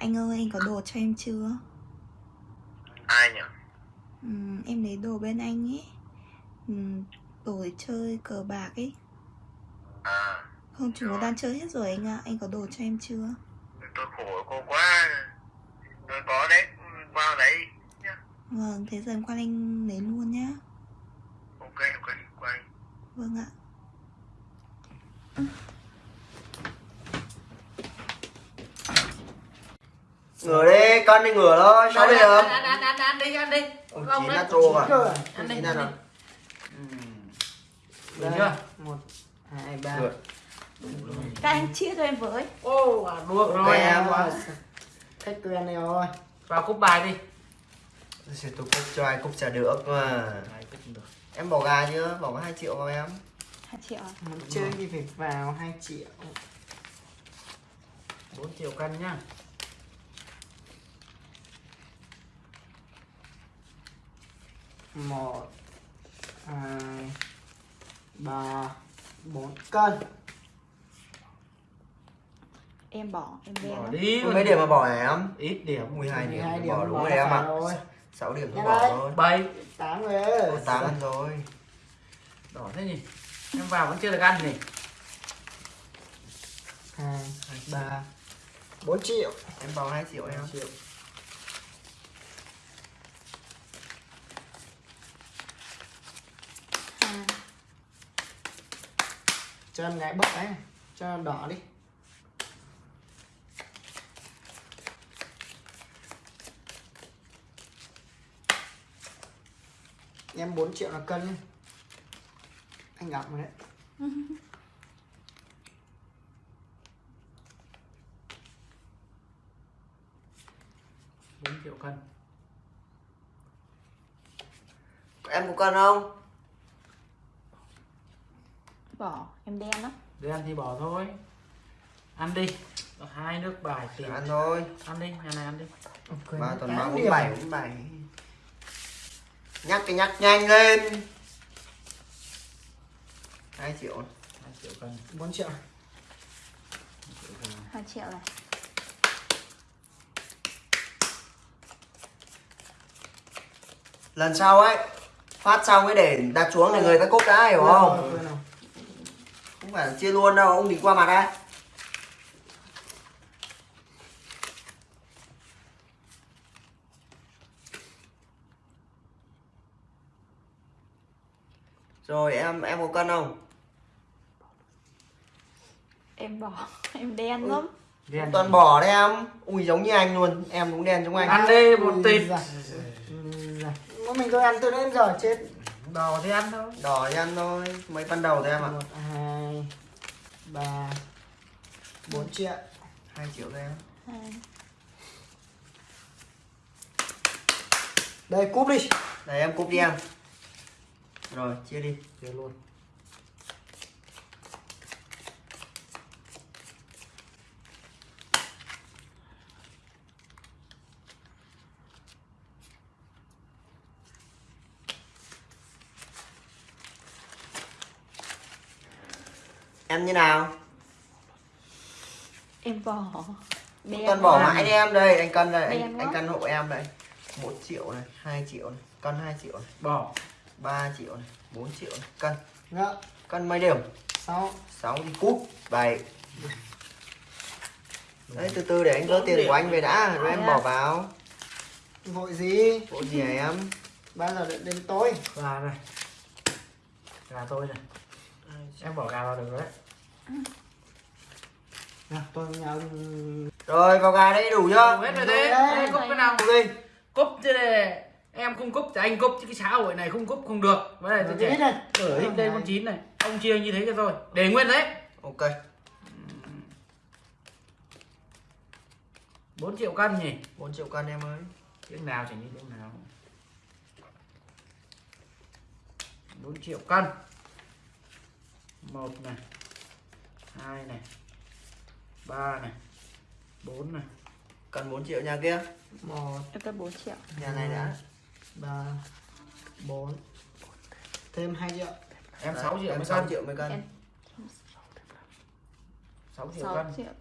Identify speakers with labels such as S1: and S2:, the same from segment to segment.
S1: Anh ơi, anh có đồ cho em chưa?
S2: ai nhỉ?
S1: Ừ, em lấy đồ bên anh ấy ừ, Đồ để chơi cờ bạc ấy
S2: à.
S1: Không, chúng nó đang chơi hết rồi anh ạ. Anh có đồ cho em chưa?
S2: tôi khổ cô quá. Tôi có đấy. Vào đấy. Nhá.
S1: Vâng, thế giờ em qua anh lấy luôn nhá.
S2: Ok ok. Quay
S1: Vâng ạ
S3: ngửa đi cân đi ngửa thôi sao đi được
S4: ăn ăn ăn ăn đi ăn đi.
S3: Ông
S4: Không
S3: chín đã trô à?
S4: Ăn đi, ăn đi.
S3: rồi.
S4: Được chưa?
S5: một hai ba.
S3: Được.
S1: Các anh chia cho em với.
S4: Ô à, được rồi.
S3: Em.
S5: Wow. khách quen này rồi
S4: vào cúp bài đi.
S3: Tôi sẽ tôi cúc cho ai cúc trả được mà.
S4: Cúp
S3: em bỏ gà chưa bỏ có 2 triệu vào em.
S1: 2 triệu à?
S5: muốn chơi thì phải vào 2 triệu.
S4: 4 triệu cân nhá
S5: một hai ba bốn. Cân.
S1: Em bỏ, em
S4: bỏ đi.
S3: Mấy điểm mà bỏ em?
S4: Ít điểm
S3: 12 điểm.
S5: 12
S3: bỏ
S5: điểm
S3: đúng
S5: bỏ
S3: rồi em ạ.
S5: rồi.
S3: 6 điểm tôi bỏ thôi.
S4: Bảy.
S5: Tám
S3: Có 8 ăn rồi.
S4: Đỏ thế nhỉ? Em vào vẫn chưa được ăn nhỉ?
S5: Hai ba bốn triệu.
S3: Em vào 2 triệu em.
S5: Triệu
S1: à,
S5: cho em gái bốc đấy cho đỏ đi. Em 4 triệu là cân anh gặp rồi đấy.
S4: Bốn triệu cân.
S3: Em có cân không
S1: Bỏ, em đen lắm.
S4: Để ăn thì bỏ thôi. Ăn đi. Có hai nước bài tiền
S3: ăn thôi.
S4: Ăn đi nhà này ăn đi.
S3: Ba tuần ba bốn bảy. bốn bảy. Nhắc cái nhắc nhanh lên. 2 triệu.
S4: Hai triệu cân.
S5: 4 triệu.
S1: 2 triệu này.
S3: Lần sau ấy phát xong ấy để đặt xuống để người ta cúc đã hiểu không?
S5: rồi.
S3: Không phải chia luôn đâu ông đừng qua mặt đây rồi em em có cân không
S1: Em bỏ, em đen lắm
S4: đen
S3: toàn bỏ đấy em ui giống như anh luôn em cũng đen giống anh
S4: ăn đi một tịt
S5: mình tôi ăn từ đến giờ chết
S4: đỏ thì ăn thôi
S3: đỏ cho ăn thôi mấy ban đầu thôi em ạ
S5: hai ba. Bốn triệu.
S3: Hai triệu em
S1: Hai.
S5: đây cúp đi.
S3: Đây em cúp đi em. Rồi chia đi.
S4: Chia luôn
S3: em như nào?
S1: Em bỏ. Đen
S3: toàn bỏ mãi đi em đây anh cân đây
S1: Đen
S3: anh,
S1: quá.
S3: anh cân hộ em đây. Một triệu này hai triệu này cân hai triệu này.
S4: Bỏ.
S3: 3 triệu này 4 triệu này. Cân.
S5: Ngạ.
S3: cân mấy điểm?
S5: Sáu.
S3: 6 đi cúp 7 đấy từ từ để anh gỡ tiền của anh về đã rồi em bỏ vào.
S5: Vội gì?
S3: Bộ gì hả em?
S5: Bao giờ đến, đến tối.
S4: Gà này. Gà tôi này. Em bỏ gà vào được rồi đấy
S5: nào tôi nhờ
S3: rồi vào gà đấy đủ chưa?
S4: Đủ hết rồi thế. Đây, cúp cái nào?
S3: Đi.
S4: Cúp chứ này. Em không cúp thì anh cúp chứ cái xã hội này không cúp không được. Với này tôi trẻ.
S5: này
S4: ở đây con chín này. Ông chia như thế cho tôi. Để nguyên đấy.
S3: Ok.
S4: 4 triệu cân nhỉ?
S3: 4 triệu cân em ơi.
S4: Tiếng nào chỉ như tiếng nào. 4 triệu cân. Một này hai này. Ba này. Bốn này.
S3: Cần 4 triệu nhà kia.
S5: Một.
S1: Em có 4 triệu.
S3: Nhà này đã.
S5: Ba. Bốn. Thêm hai triệu.
S4: Em
S3: Đấy,
S4: 6 triệu
S3: em
S4: mới
S3: 6
S4: cân
S3: triệu mới cân
S1: Em
S4: 6 triệu
S1: 6
S4: cân
S1: triệu.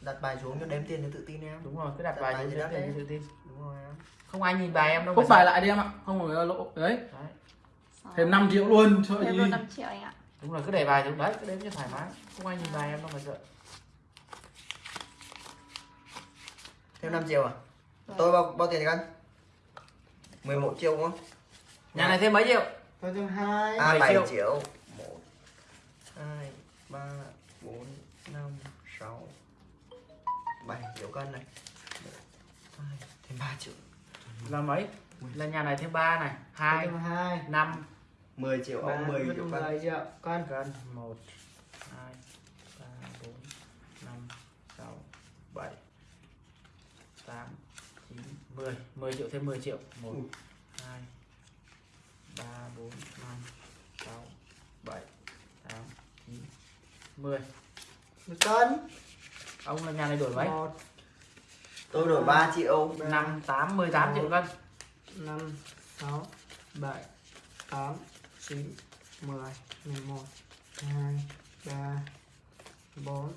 S3: Đặt bài xuống cho đếm tiền cho tự tin em.
S4: Đúng rồi cứ đặt
S3: Đặt
S4: bài
S3: bài
S4: xuống cho
S3: đó
S4: tiền
S3: đấy.
S4: tự tin.
S3: Đúng rồi em.
S4: Không ai nhìn bài em đâu mà
S6: bài lại đi em ạ. Không phải lỗ. Đấy.
S4: đấy.
S6: Thêm 5 triệu luôn. Sợ
S1: Thêm
S6: gì.
S1: luôn 5 triệu anh ạ
S4: đúng rồi cứ để bài xuống đấy cứ đếm cho thoải mái. Không ai nhìn bài em đâu mà sợ.
S3: Thêm 5 triệu à?
S1: Vâng.
S3: tôi bao bao tiền cân? 11 triệu đúng không?
S4: Nhà này thêm mấy triệu?
S6: Tôi thêm 2.
S3: à
S4: 7
S3: 7
S4: triệu.
S3: triệu. 1 2 3 4 5 6 7 triệu cân này. 1 2 thêm 3 triệu.
S4: Là mấy? Là nhà này thêm ba này. Hai
S6: Thêm 2.
S4: năm
S3: 10 triệu ông 10 triệu cân.
S6: 10 triệu con.
S4: cân một hai ba bốn năm sáu bảy tám chín mười. Mười triệu thêm 10 triệu. Một
S3: Ui.
S4: hai ba bốn năm sáu bảy tám chín mười.
S6: Một cân.
S4: ông là nhà này đổi mấy?
S6: Một,
S3: tôi đổi 3 triệu.
S4: Năm tám mười tám triệu cân.
S6: 5, 6, 7, 8, 9, 10, 11, 2, 3, 4,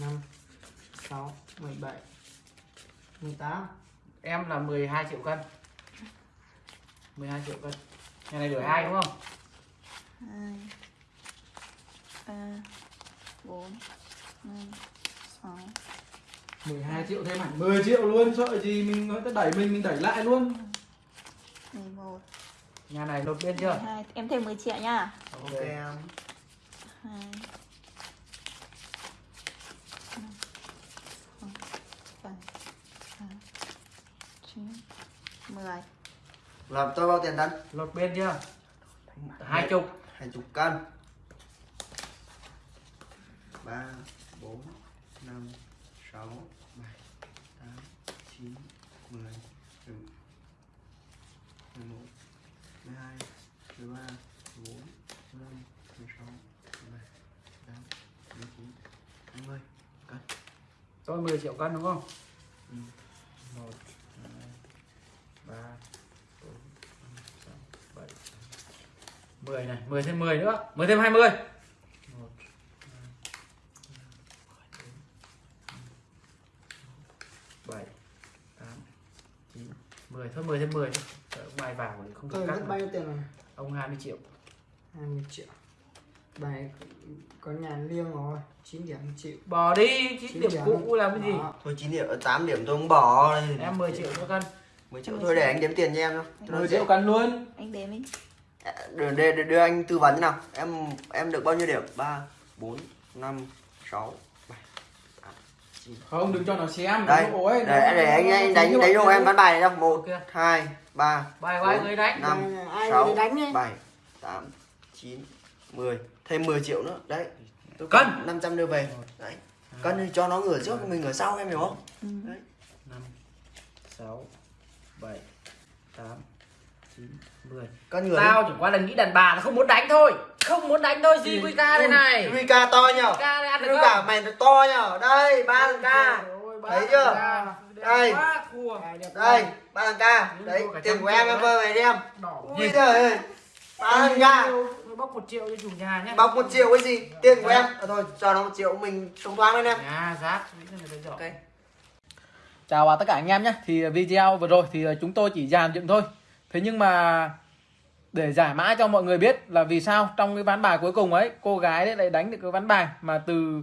S6: 5, 6, 17, 18.
S4: em là 12 triệu cân 12 triệu cân nhà này đổi hai đúng không
S1: 2 3 4 5 6
S6: 12 triệu thêm hẳn 10 triệu luôn. Sợ gì mình nói đẩy mình mình đẩy lại luôn.
S1: 11
S4: Nhà này lột biên chưa?
S1: 2, em thêm 10 triệu nha.
S3: Ok em. Làm cho bao tiền đánh?
S4: Lột biên chưa? Hai chục.
S3: Hai chục cân. 3 4 5 6 7 8 9 10 12 13 14 15 16 17 18 19 20 cân
S4: Rồi 10 triệu cân đúng không?
S3: Ừ.
S4: 1 2 3 4 5 6 7 10 này, 10 thêm 10 nữa, 10 thêm 20 7 8 9 bốn, năm, sáu, bảy tám chín mười thôi mười thêm 10 thôi ông bài vào thì không được cắt
S6: bao nhiêu tiền rồi?
S4: ông 20 triệu
S6: 20 triệu. Bài có nhà riêng rồi. 9 điểm chịu.
S4: bỏ đi chín điểm cũ làm cái gì
S6: Đó.
S3: thôi chín điểm tám điểm tôi không bỏ
S4: em 10 triệu cho cân
S3: 10 triệu thôi để anh đếm tiền cho em thôi Cho nó
S6: 10
S3: dễ.
S6: triệu cân luôn.
S1: Anh đếm đi
S3: đưa, đưa, đưa, đưa anh tư vấn nào em em được bao nhiêu điểm ba bốn năm sáu bảy tám chín
S6: Không đừng cho nó xem.
S3: đây để,
S6: nó-
S3: để anh,
S6: nó-
S3: anh
S6: nó-
S3: đánh
S6: nó-
S3: đánh cho em ván bài này đâu. Một hai ba
S4: bài
S3: bốn,
S4: người đánh.
S3: năm
S6: Ai
S3: sáu
S6: đánh
S3: bảy tám chín mười thêm 10 triệu nữa. Đấy. Tôi
S4: Cân.
S3: còn 500 đưa về. Đấy. Cân thì cho nó ngửa trước mình ngửa sau em hiểu không?
S1: Ừ.
S3: đấy.
S4: Năm sáu bảy tám chín mười.
S3: Cân ngửa
S4: tao chẳng qua là nghĩ đàn bà là không muốn đánh thôi không muốn đánh thôi gì quy ca đây này.
S3: Rika to nhở?
S4: Ăn được
S3: Rika
S4: không?
S3: Mày nó to nhở? Đây ba thằng ca. Thấy chưa? Đây. đây ba thằng ca. Đấy tiền của em em vơ về đi em.
S4: Đỏ
S3: ui trời ơi ba thằng ca.
S4: Bóc một triệu cho chủ nhà nhé
S3: bọc một triệu cái gì? Tiền của em. À, thôi cho nó một triệu mình thông thoáng lên em.
S4: Nhà giỏi
S3: ok.
S6: Chào tất cả anh em nhé Thì video vừa rồi thì chúng tôi chỉ dàn dựng thôi. Thế nhưng mà để giải mã cho mọi người biết là vì sao trong cái ván bài cuối cùng ấy cô gái đấy lại đánh được cái ván bài mà từ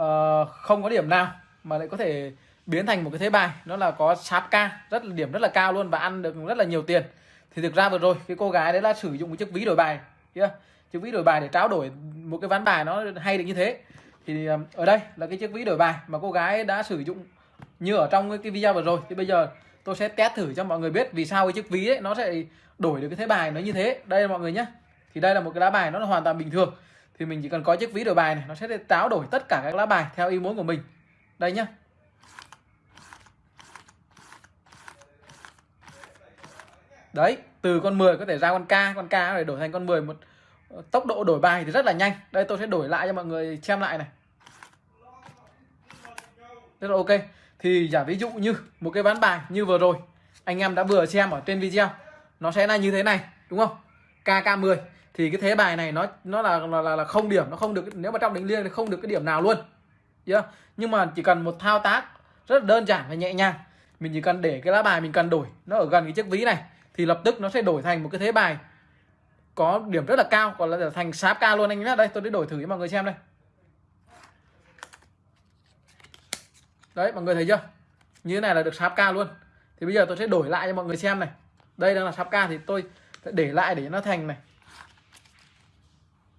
S6: uh, không có điểm nào mà lại có thể biến thành một cái thế bài. Nó là có sáp ca rất là điểm rất là cao luôn và ăn được rất là nhiều tiền. Thì thực ra vừa rồi cái cô gái đấy là sử dụng cái chiếc ví đổi bài kia chiếc ví đổi bài để trao đổi một cái ván bài nó hay được như thế. Thì ờ, ở đây là cái chiếc ví đổi bài mà cô gái đã sử dụng như ở trong cái video vừa rồi. Thì bây giờ tôi sẽ test thử cho mọi người biết vì sao cái chiếc ví ấy nó sẽ đổi được cái thế bài nó như thế. Đây mọi người nhé thì đây là một cái lá bài nó là hoàn toàn bình thường. Thì mình chỉ cần có chiếc ví đổi bài này, nó sẽ táo đổi tất cả các lá bài theo ý muốn của mình. Đây nhá. Đấy, từ con 10 có thể ra con K con K để đổi thành con 10 một ờ, tốc độ đổi bài thì rất là nhanh. Đây, tôi sẽ đổi lại cho mọi người xem lại này. Rất là ok thì giả ví dụ như một cái ván bài như vừa rồi anh em đã vừa xem ở trên video nó sẽ là như thế này đúng không? KK10 thì cái thế bài này nó nó là là, là, là không điểm nó không được nếu mà trong đánh liêng thì không được cái điểm nào luôn. Yeah. nhưng mà chỉ cần một thao tác rất là đơn giản và nhẹ nhàng mình chỉ cần để cái lá bài mình cần đổi nó ở gần cái chiếc ví này thì lập tức nó sẽ đổi thành một cái thế bài có điểm rất là cao còn là thành sáp ca luôn anh nhé. Đây tôi đã đổi thử cho mọi người xem đây. Đấy, mọi người thấy chưa? Như thế này là được sáp ca luôn. Thì bây giờ tôi sẽ đổi lại cho mọi người xem này. Đây đang là sáp ca thì tôi sẽ để lại để nó thành này.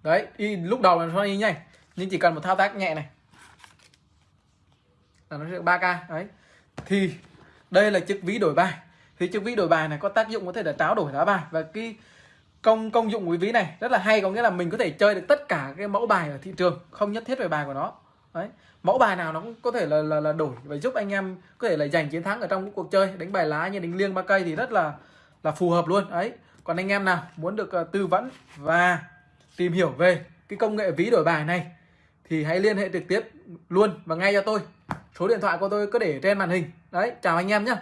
S6: Đấy, y, lúc đầu là nó y nhanh, nhưng chỉ cần một thao tác nhẹ này. Là nó sẽ được 3k đấy. Thì đây là chiếc ví đổi bài. Thì chiếc ví đổi bài này có tác dụng có thể là tráo đổi lá bài. Và cái công công dụng của cái ví này rất là hay, có nghĩa là mình có thể chơi được tất cả cái mẫu bài ở thị trường, không nhất thiết về bài của nó đấy. Mẫu bài nào nó cũng có thể là là, là đổi và giúp anh em có thể là giành chiến thắng ở trong cuộc chơi. Đánh bài lá như đánh liêng ba cây thì rất là là phù hợp luôn. Đấy. Còn anh em nào muốn được uh, tư vấn và tìm hiểu về cái công nghệ ví đổi bài này thì hãy liên hệ trực tiếp luôn và ngay cho tôi. Số điện thoại của tôi cứ để trên màn hình. Đấy chào anh em nhé